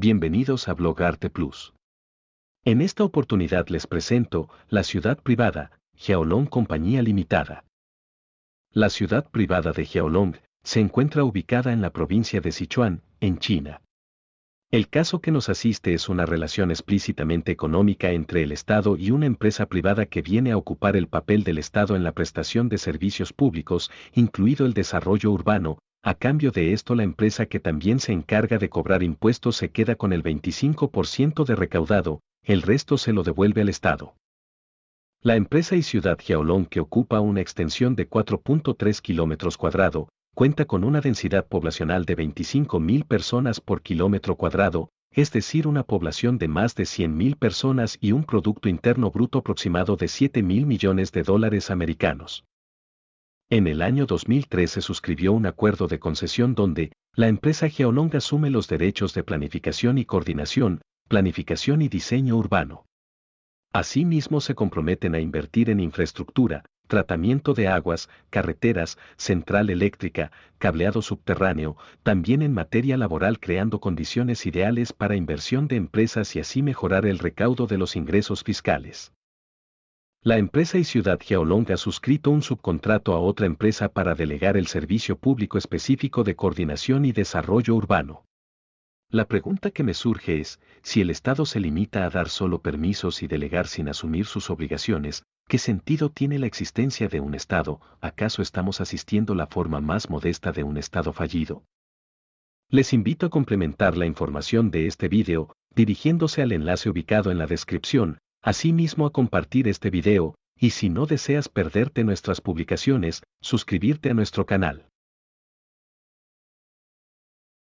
bienvenidos a Blogarte Plus. En esta oportunidad les presento la ciudad privada, Jiaolong Compañía Limitada. La ciudad privada de Jiaolong se encuentra ubicada en la provincia de Sichuan, en China. El caso que nos asiste es una relación explícitamente económica entre el Estado y una empresa privada que viene a ocupar el papel del Estado en la prestación de servicios públicos, incluido el desarrollo urbano, a cambio de esto la empresa que también se encarga de cobrar impuestos se queda con el 25% de recaudado, el resto se lo devuelve al Estado. La empresa y ciudad Jiaolong que ocupa una extensión de 4.3 kilómetros cuadrado, cuenta con una densidad poblacional de 25.000 personas por kilómetro cuadrado, es decir, una población de más de 100.000 personas y un Producto Interno Bruto aproximado de 7.000 millones de dólares americanos. En el año 2013 se suscribió un acuerdo de concesión donde la empresa Geolong asume los derechos de planificación y coordinación, planificación y diseño urbano. Asimismo se comprometen a invertir en infraestructura, tratamiento de aguas, carreteras, central eléctrica, cableado subterráneo, también en materia laboral creando condiciones ideales para inversión de empresas y así mejorar el recaudo de los ingresos fiscales. La empresa y Ciudad Geolong ha suscrito un subcontrato a otra empresa para delegar el servicio público específico de coordinación y desarrollo urbano. La pregunta que me surge es, si el Estado se limita a dar solo permisos y delegar sin asumir sus obligaciones, ¿qué sentido tiene la existencia de un Estado? ¿Acaso estamos asistiendo la forma más modesta de un Estado fallido? Les invito a complementar la información de este video, dirigiéndose al enlace ubicado en la descripción, Asimismo a compartir este video, y si no deseas perderte nuestras publicaciones, suscribirte a nuestro canal.